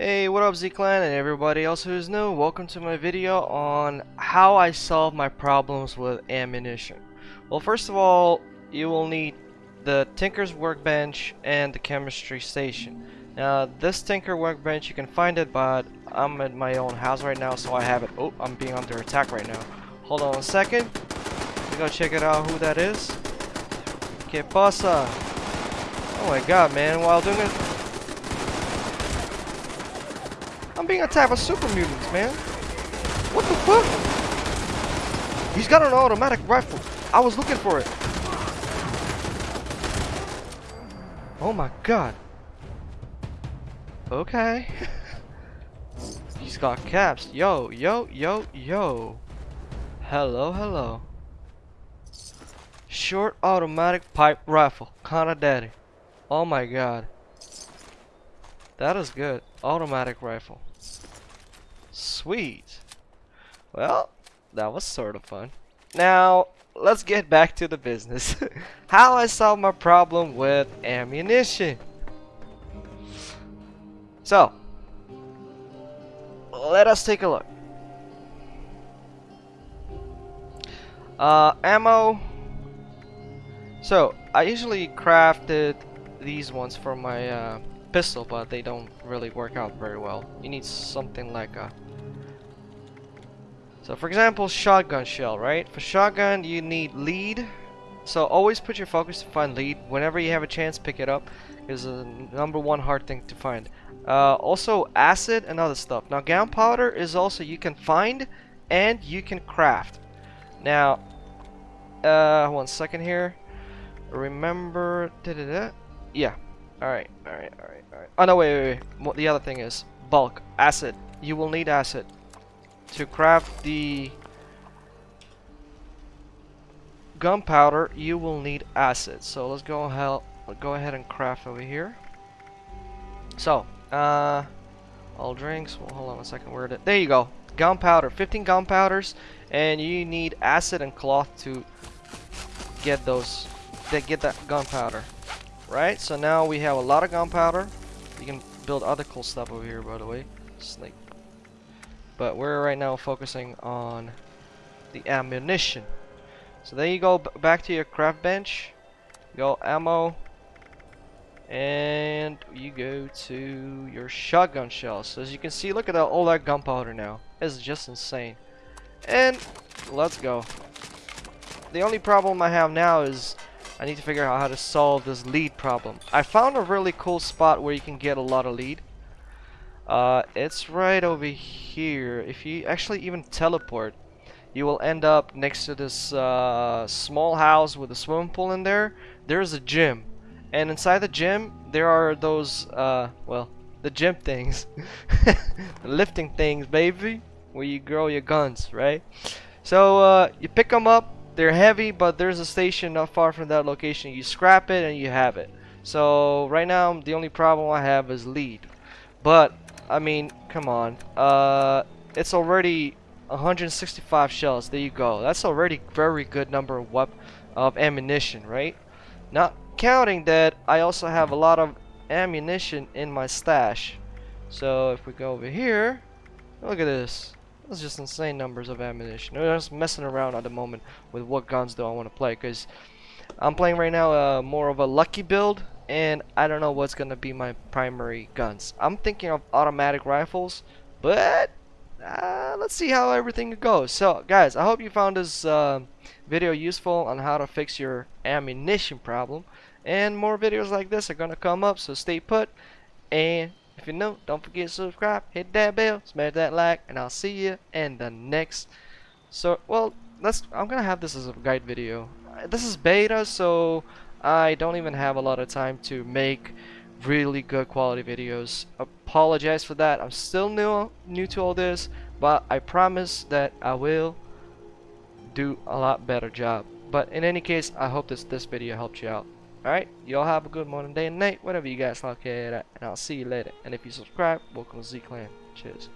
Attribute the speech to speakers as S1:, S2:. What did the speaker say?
S1: Hey, what up Z-Clan and everybody else who is new, welcome to my video on how I solve my problems with ammunition. Well, first of all, you will need the Tinker's Workbench and the Chemistry Station. Now, this Tinker Workbench, you can find it, but I'm at my own house right now, so I have it. Oh, I'm being under attack right now. Hold on a second. Let me go check it out who that is. Que pasa? Oh my god, man, while doing it... I'm being attacked by super mutants, man. What the fuck? He's got an automatic rifle. I was looking for it. Oh my god. Okay. He's got caps. Yo, yo, yo, yo. Hello, hello. Short automatic pipe rifle. Kinda daddy. Oh my god. That is good. Automatic rifle. Sweet. Well, that was sort of fun. Now, let's get back to the business. How I solve my problem with ammunition. So, let us take a look. Uh, ammo. So, I usually crafted these ones for my uh, pistol, but they don't really work out very well. You need something like a... So, for example, shotgun shell, right? For shotgun, you need lead. So, always put your focus to find lead. Whenever you have a chance, pick it up. It's the number one hard thing to find. Uh, also, acid and other stuff. Now, gunpowder is also you can find and you can craft. Now, uh, one second here. Remember, da -da -da. yeah. All right, all right, all right, all right. Oh no, wait, wait, wait. The other thing is bulk acid. You will need acid to craft the gunpowder. You will need acid. So let's go ahead, go ahead and craft over here. So, uh, all drinks. Well, hold on a second. Where did? There you go. Gunpowder. 15 gunpowders, and you need acid and cloth to get those. To get that gunpowder. Right. So now we have a lot of gunpowder. You can build other cool stuff over here, by the way. Snake. But we're right now focusing on the ammunition. So then you go. back to your craft bench. Go ammo and you go to your shotgun shells. So as you can see, look at all that gunpowder now. It's just insane. And let's go. The only problem I have now is I need to figure out how to solve this lead problem. I found a really cool spot where you can get a lot of lead. Uh, it's right over here. If you actually even teleport, you will end up next to this uh, small house with a swimming pool in there. There's a gym. And inside the gym, there are those, uh, well, the gym things. the lifting things, baby. Where you grow your guns, right? So, uh, you pick them up. They're heavy, but there's a station not far from that location. You scrap it and you have it. So, right now, the only problem I have is lead. But, I mean, come on. Uh, it's already 165 shells. There you go. That's already very good number of, of ammunition, right? Not counting that I also have a lot of ammunition in my stash. So if we go over here, look at this. That's just insane numbers of ammunition. I'm just messing around at the moment with what guns do I want to play because I'm playing right now uh, more of a lucky build and I don't know what's gonna be my primary guns. I'm thinking of automatic rifles, but uh, let's see how everything goes. So guys, I hope you found this uh, video useful on how to fix your ammunition problem. And more videos like this are to come up, so stay put. And if you're new, don't forget to subscribe, hit that bell, smash that like, and I'll see you in the next. So, well, let's. I'm gonna have this as a guide video. This is beta, so I don't even have a lot of time to make really good quality videos. Apologize for that. I'm still new, new to all this, but I promise that I will do a lot better job. But in any case, I hope this this video helped you out. Alright, y'all have a good morning, day, and night, whatever you guys like at, and I'll see you later. And if you subscribe, welcome to Z-Clan. Cheers.